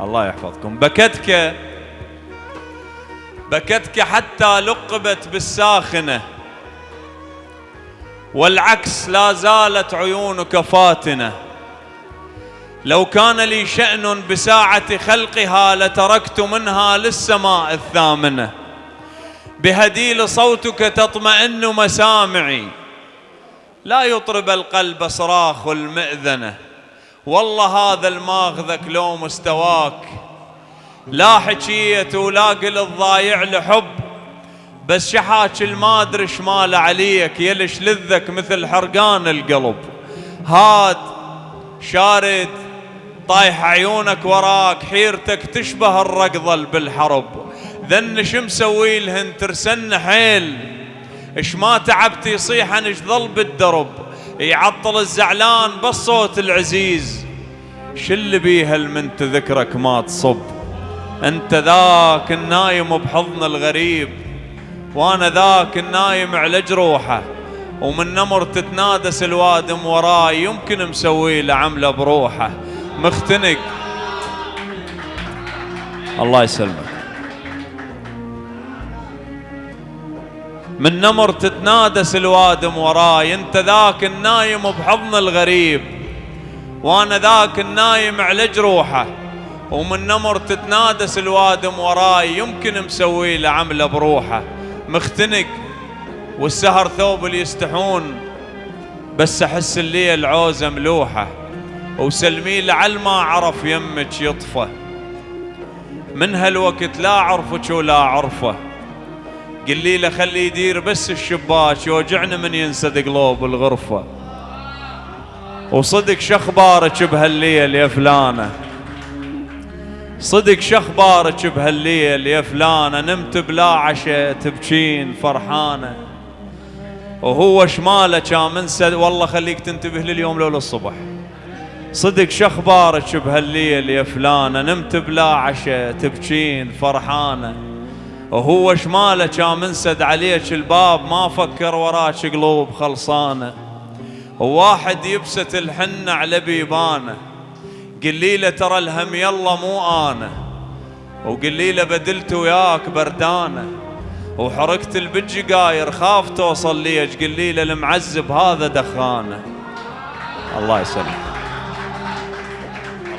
الله يحفظكم. بكتك بكتك حتى لقبت بالساخنة والعكس لا زالت عيونك فاتنة. لو كان لي شأن بساعة خلقها لتركت منها للسماء الثامنة. بهديل صوتك تطمئن مسامعي. لا يطرب القلب صراخ المئذنة. والله هذا الماخذك لو مستواك. لا حكية ولا قل الضايع لحب بس شحاك المادر شمال عليك يلش لذك مثل حرقان القلب. هاد شارد طايح عيونك وراك حيرتك تشبه الرقضة بالحرب. ذن شو مسوي لهن ترسن حيل؟ إش ما تعبت يصيح إش ظل بالدرب؟ يعطل الزعلان بالصوت العزيز. شل بيها من تذكرك ما تصب. أنت ذاك النايم بحضن الغريب وأنا ذاك النايم على جروحه ومن نمر تتنادس الوادم وراي يمكن مسوي له عمله بروحه. مختنق. الله يسلمك. من نمر تتنادس الوادم وراي أنت ذاك النايم بحضن الغريب. وأنا ذاك النايم على جروحه ومن نمر تتنادس الوادم وراي يمكن مسوي له عمله بروحه. مختنق والسهر ثوب اللي يستحون بس أحس الليل عوزه ملوحة. وسلمي لعل ما عرف يمك يطفى من هالوقت لا أعرفك ولا أعرفه. قل له خلي يدير بس الشباك يوجعنا من ينسد قلوب الغرفة. وصدق شخبارك بهالليل يا فلانة؟ صدق شخبارك بهالليل يا فلانة؟ نمت بلا عشاء تبكين فرحانة. وهو شماله كان منسد والله خليك تنتبه لليوم لو للصبح صدق شخبارك بهالليل يا فلانة؟ نمت بلا عشاء تبكين فرحانة. وهو شماله كان منسد عليك الباب ما فكر وراك قلوب خلصانة. وواحد يبسط الحنة على بيبانه. قلي له ترى الهم يلا مو أنا وقلي له بدلت وياك بردانه. وحركت البجقاير خاف توصل ليش قلي له المعذب هذا دخانه. الله يسلمك.